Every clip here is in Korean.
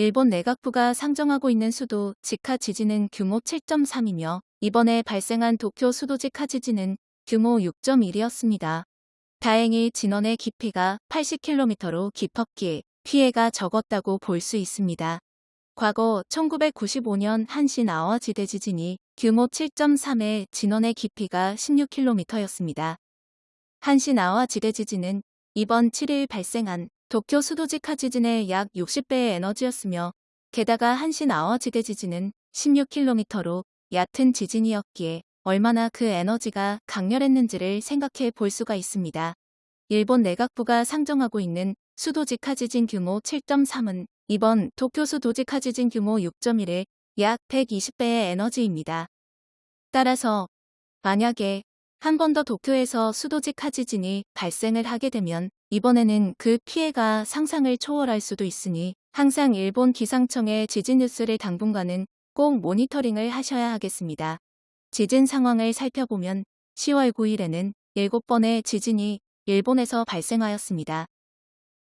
일본 내각부가 상정하고 있는 수도 지카 지진은 규모 7.3이며 이번에 발생한 도쿄 수도 지카 지진은 규모 6.1이었습니다. 다행히 진원의 깊이가 80km로 깊었기에 피해가 적었다고 볼 수 있습니다. 과거 1995년 한신 아와 지대 지진이 규모 7.3의 진원의 깊이가 16km였습니다. 한신 아와 지대 지진은 이번 7일 발생한 도쿄 수도지카 지진의 약 60배의 에너지였으며 게다가 한신 아와지대 지진은 16km로 얕은 지진이었기에 얼마나 그 에너지가 강렬했는지를 생각해 볼 수가 있습니다. 일본 내각부가 상정하고 있는 수도지카 지진 규모 7.3은 이번 도쿄 수도지카 지진 규모 6.1의 약 120배의 에너지입니다. 따라서 만약에 한 번 더 도쿄에서 수도지카 지진이 발생을 하게 되면 이번에는 그 피해가 상상을 초월할 수도 있으니 항상 일본 기상청의 지진 뉴스를 당분간은 꼭 모니터링을 하셔야 하겠습니다. 지진 상황을 살펴보면 10월 9일에는 7번의 지진이 일본에서 발생하였습니다.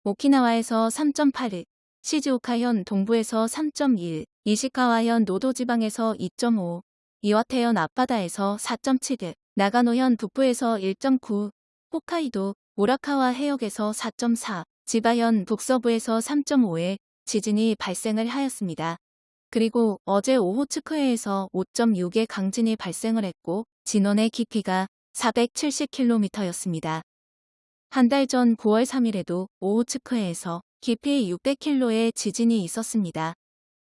오키나와에서 3.8일, 시즈오카현 동부에서 3.1, 이시카와현 노도지방에서 2.5, 이와테현 앞바다에서 4.7일, 나가노현 북부에서 1.9, 홋카이도 오라카와 해역에서 4.4, 지바현 북서부에서 3.5의 지진이 발생을 하였습니다. 그리고 어제 오호츠크해에서 5.6의 강진이 발생을 했고 진원의 깊이가 470km였습니다. 한 달 전 9월 3일에도 오호츠크해에서 깊이 600km의 지진이 있었습니다.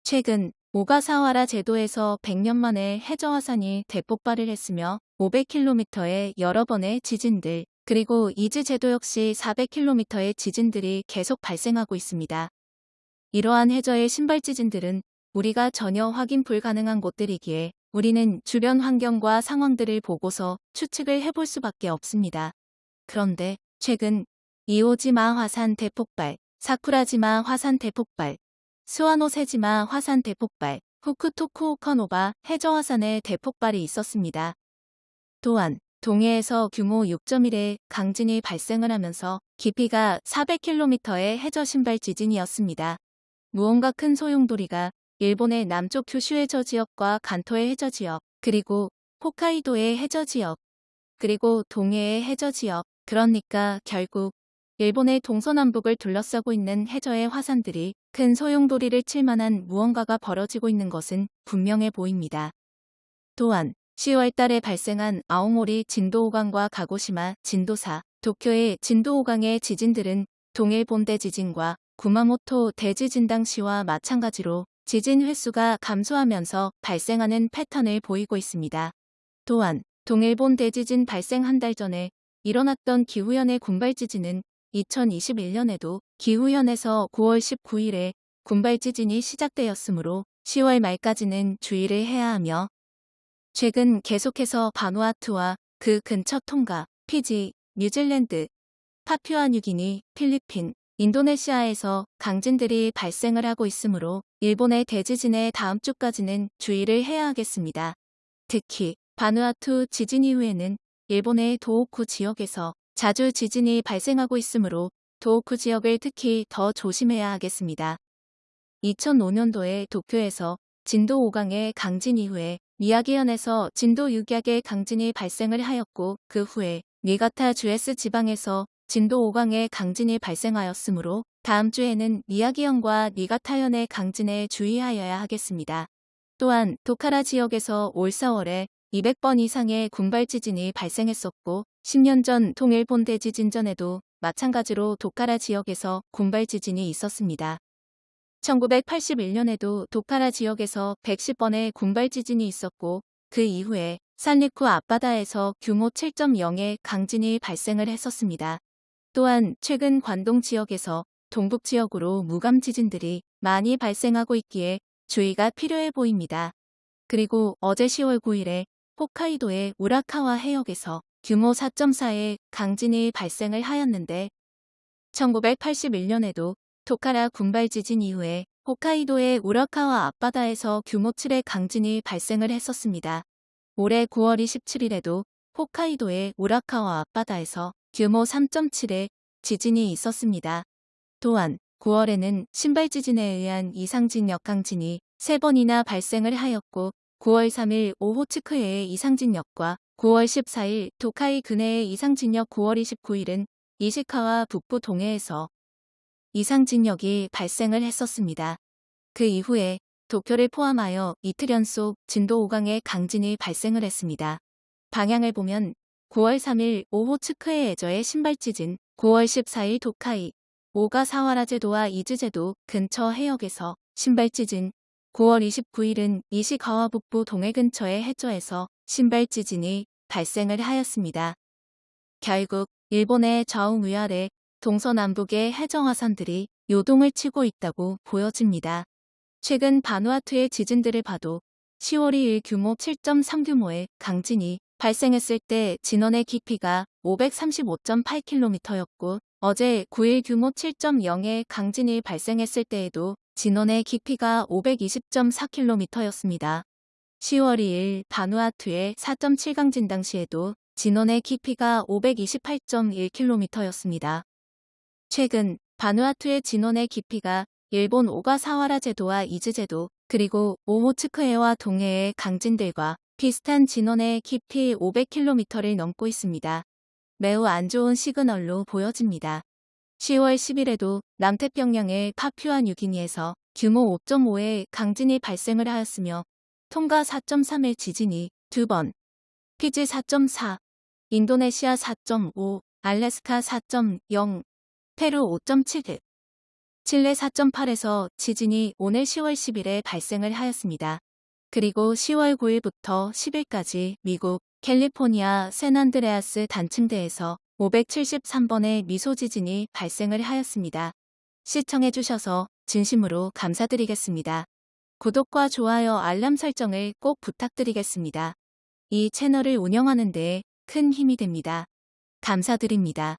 최근 오가사와라 제도에서 100년 만에 해저화산이 대폭발을 했으며 500km의 여러 번의 지진들 그리고 이즈 제도 역시 400km의 지진들이 계속 발생하고 있습니다. 이러한 해저의 신발 지진들은 우리가 전혀 확인 불가능한 곳들이기에 우리는 주변 환경과 상황들을 보고서 추측을 해볼 수밖에 없습니다. 그런데 최근 이오지마 화산 대폭발, 사쿠라지마 화산 대폭발, 스와노세지마 화산 대폭발, 후쿠토쿠오카노바 해저화산의 대폭발이 있었습니다. 또한 동해에서 규모 6.1의 강진이 발생을 하면서 깊이가 400km의 해저 신발 지진이었습니다. 무언가 큰 소용돌이가 일본의 남쪽 규슈 해저 지역과 간토의 해저 지역, 그리고 홋카이도의 해저 지역, 그리고 동해의 해저 지역, 그러니까 결국 일본의 동서남북을 둘러싸고 있는 해저의 화산들이 큰 소용돌이를 칠 만한 무언가가 벌어지고 있는 것은 분명해 보입니다. 또한 10월 달에 발생한 아오모리 진도 5강과 가고시마 진도 4, 도쿄의 진도 5강의 지진들은 동일 본대 지진과 구마모토 대지진 당시와 마찬가지로 지진 횟수가 감소하면서 발생하는 패턴을 보이고 있습니다. 또한 동일본 대지진 발생 한 달 전에 일어났던 기후현의 군발 지진은 2021년에도 기후현에서 9월 19일에 군발 지진이 시작되었으므로 10월 말까지는 주의를 해야 하며 최근 계속해서 바누아투와 그 근처 통가, 피지, 뉴질랜드, 파퓨아뉴기니, 필리핀, 인도네시아에서 강진들이 발생을 하고 있으므로 일본의 대지진의 다음 주까지는 주의를 해야 하겠습니다. 특히 바누아투 지진 이후에는 일본의 도호쿠 지역에서 자주 지진이 발생하고 있으므로 도호쿠 지역을 특히 더 조심해야 하겠습니다. 2005년도에 도쿄에서 진도 5강의 강진 이후에 미야기현에서 진도 6약의 강진이 발생을 하였고 그 후에 니가타 주에스 지방에서 진도 5강의 강진이 발생하였으므로 다음 주에는 미야기현과 니가타현의 강진에 주의하여야 하겠습니다. 또한 도카라 지역에서 올 4월에 200번 이상의 군발 지진이 발생했었고 10년 전 통일 본대 지진 전에도 마찬가지로 도카라 지역에서 군발 지진이 있었습니다. 1981년에도 도카라 지역에서 110번의 군발 지진이 있었고 그 이후에 산리쿠 앞바다에서 규모 7.0의 강진이 발생을 했었습니다. 또한 최근 관동 지역에서 동북 지역으로 무감 지진들이 많이 발생하고 있기에 주의가 필요해 보입니다. 그리고 어제 10월 9일에 홋카이도의 우라카와 해역에서 규모 4.4의 강진이 발생을 하였는데 1981년에도 토카라 군발 지진 이후에 홋카이도의 우라카와 앞바다에서 규모 7의 강진이 발생을 했었습니다. 올해 9월 27일에도 홋카이도의 우라카와 앞바다에서 규모 3.7의 지진이 있었습니다. 또한 9월에는 신발 지진에 의한 이상진 역 강진이 3번이나 발생을 하였고 9월 3일 오호츠크해의 이상진역과 9월 14일 도카이 근해의 이상진역 9월 29일은 이시카와 북부 동해에서 이상진역이 발생을 했었습니다. 그 이후에 도쿄를 포함하여 이틀 연속 진도 5강의 강진이 발생을 했습니다. 방향을 보면 9월 3일 오호츠크해 에저의 신발지진, 9월 14일 도카이, 오가사와라 제도와 이즈 제도 근처 해역에서 심발지진, 9월 29일은 이시가와 북부 동해 근처의 해저에서 심발지진이 발생을 하였습니다. 결국 일본의 좌우 위아래 동서남북의 해저화산들이 요동을 치고 있다고 보여집니다. 최근 바누아투의 지진들을 봐도 10월 2일 규모 7.3 규모의 강진이 발생했을 때 진원의 깊이가 535.8km였고 어제 9일 규모 7.0의 강진이 발생했을 때에도 진원의 깊이가 520.4km였습니다. 10월 2일 바누아투의 4.7 강진 당시에도 진원의 깊이가 528.1km였습니다. 최근 바누아투의 진원의 깊이가 일본 오가 사와라 제도와 이즈 제도 그리고 오호츠크해와 동해의 강진들과 비슷한 진원의 깊이 500km를 넘고 있습니다. 매우 안 좋은 시그널로 보여집니다. 10월 10일에도 남태평양의 파퓨아 뉴기니에서 규모 5.5의 강진이 발생을 하였으며 통가 4.3의 지진이 두 번, 피지 4.4, 인도네시아 4.5, 알래스카 4.0, 페루 5.7등, 칠레 4.8에서 지진이 오늘 10월 10일에 발생을 하였습니다. 그리고 10월 9일부터 10일까지 미국 캘리포니아 샌안드레아스 단층대에서 573번의 미소 지진이 발생을 하였습니다. 시청해주셔서 진심으로 감사드리겠습니다. 구독과 좋아요 알람 설정을 꼭 부탁드리겠습니다. 이 채널을 운영하는 데큰 힘이 됩니다. 감사드립니다.